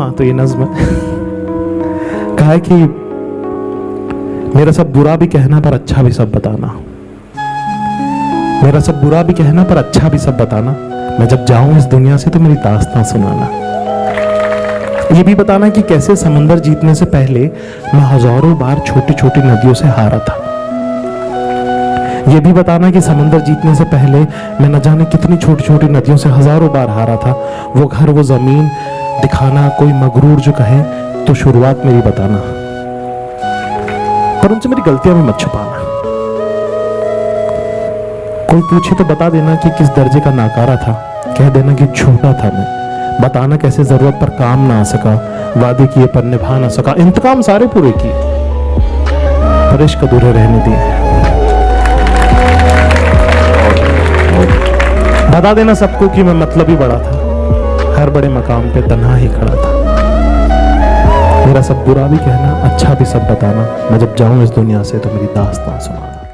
हाँ तो ये नज्म कहा कि मेरा सब बुरा भी कहना पर अच्छा भी सब बताना। मेरा सब बुरा भी कहना पर अच्छा भी सब बताना। मैं जब जाऊँ इस दुनिया से तो मेरी दास्तां सुनाना। ये भी बताना कि कैसे समंदर जीतने से पहले मैं हज़ारों बार छोटी छोटी नदियों से हारा था। ये भी बताना कि समंदर जीतने से पहले मैं न जाने कितनी छोटी छोटी नदियों से हज़ारों बार हारा था। वो घर, वो ज़मीन दिखाना कोई मगरूर जो कहे तो शुरुआत मेरी बताना। पर उनसे मेरी गलतियाँ भी मत छुपाना। कोई पूछे तो बता देना कि किस दर्जे का नाकारा था। कह देना कि छोटा था मैं। बताना कैसे ज़रूरत पर काम ना आ सका, वादे किए पर निभा ना सका। इंतकाम सारे पूरे किए। पर इश्क अधूरे रहने दिए। बता देना सबको कि मैं मतलब ही बड़ा था। हर बड़े मकाम पे तन्हा ही खड़ा था। मेरा सब बुरा भी कहना अच्छा भी सब बताना। मैं जब जाऊँ इस दुनिया से तो मेरी दास्तां सुनाना।